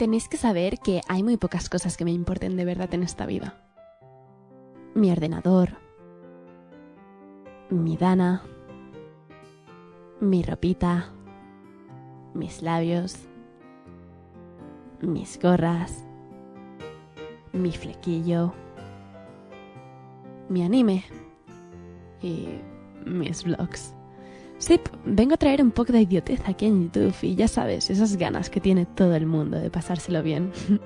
Tenéis que saber que hay muy pocas cosas que me importen de verdad en esta vida. Mi ordenador, mi Dana, mi ropita, mis labios, mis gorras, mi flequillo, mi anime y mis vlogs. Sí, vengo a traer un poco de idiotez aquí en YouTube y ya sabes, esas ganas que tiene todo el mundo de pasárselo bien.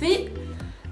Sí,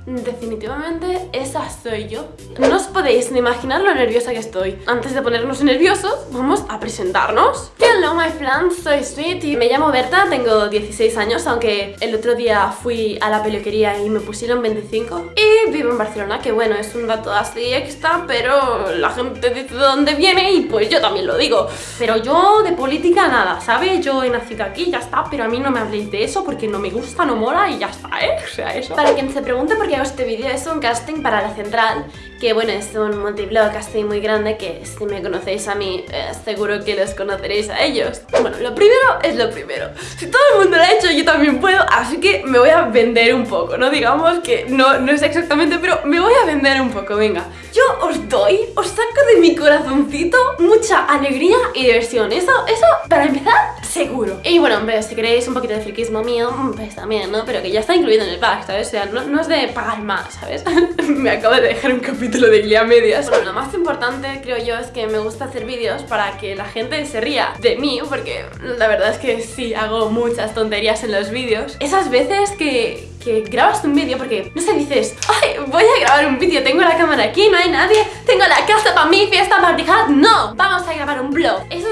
definitivamente esa soy yo. No os podéis ni imaginar lo nerviosa que estoy. Antes de ponernos nerviosos, vamos a presentarnos. Hello my friends, soy Sweet y me llamo Berta, tengo 16 años, aunque el otro día fui a la peluquería y me pusieron 25. Y vivo en Barcelona, que bueno, es un dato así extra, pero la gente dice de dónde viene y pues yo también lo digo. Pero yo de política nada, ¿sabes? Yo he nacido aquí, ya está, pero a mí no me habléis de eso porque no me gusta, no mola y ya está, ¿eh? O sea, eso. Para quien se pregunte por qué hago este vídeo, es un casting para la central, que bueno, es un multiblog casting muy grande que si me conocéis a mí, eh, seguro que los conoceréis a ellos. Bueno, lo primero es lo primero. Si todo el mundo lo ha hecho, yo también puedo, así que me voy a vender un poco, ¿no? Digamos que no, no es exactamente, pero me voy a vender un poco, venga. Yo os doy, os saco de mi corazoncito mucha alegría y diversión. Eso, eso, para empezar, seguro. Y bueno, hombre, si queréis un poquito de friquismo mío, pues también, ¿no? Pero que ya está incluido en el pack, ¿sabes? O sea, no, no es de pagar más, ¿sabes? me acabo de dejar un capítulo de Glee a medias. Bueno, lo más importante, creo yo, es que me gusta hacer vídeos para que la gente se ría de mí, porque la verdad es que sí, hago muchas tonterías en los vídeos. Esas veces que, que grabas un vídeo porque, no sé, dices Ay, voy a grabar un vídeo, tengo la cámara aquí, no hay nadie Tengo la casa para mí, fiesta para No, vamos a grabar un vlog vlogs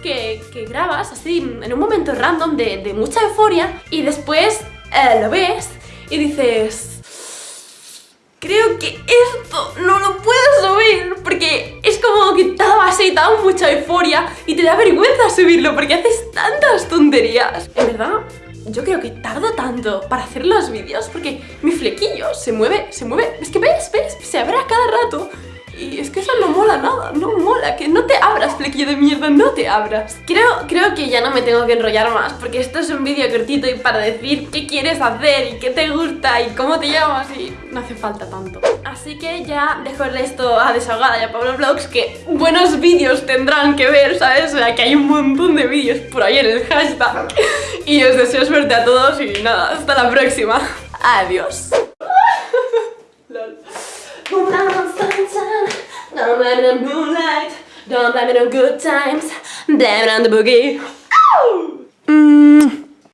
que, grabas así en un momento random de, mucha euforia Y después eh, lo ves y dices Creo que esto no lo puedo subir porque es como que da así, da mucha euforia y te da vergüenza subirlo porque haces tantas tonterías. En verdad, yo creo que tardo tanto para hacer los vídeos porque mi flequillo se mueve, se mueve, es que ves, ves, se abre a cada rato y es que eso no mola nada, no mola, que no te abras, flequillo de mierda, no te abras. Creo, creo que ya no me tengo que enrollar más, porque esto es un vídeo cortito y para decir qué quieres hacer y qué te gusta y cómo te llamas y no hace falta tanto. Así que ya dejo esto a desahogada ya Pablo Vlogs, que buenos vídeos tendrán que ver, ¿sabes? O sea, que hay un montón de vídeos por ahí en el hashtag. Y os deseo suerte a todos y nada, hasta la próxima. Adiós. Blame it on moonlight Don't blame it on good times Blame it on the boogie oh! mm.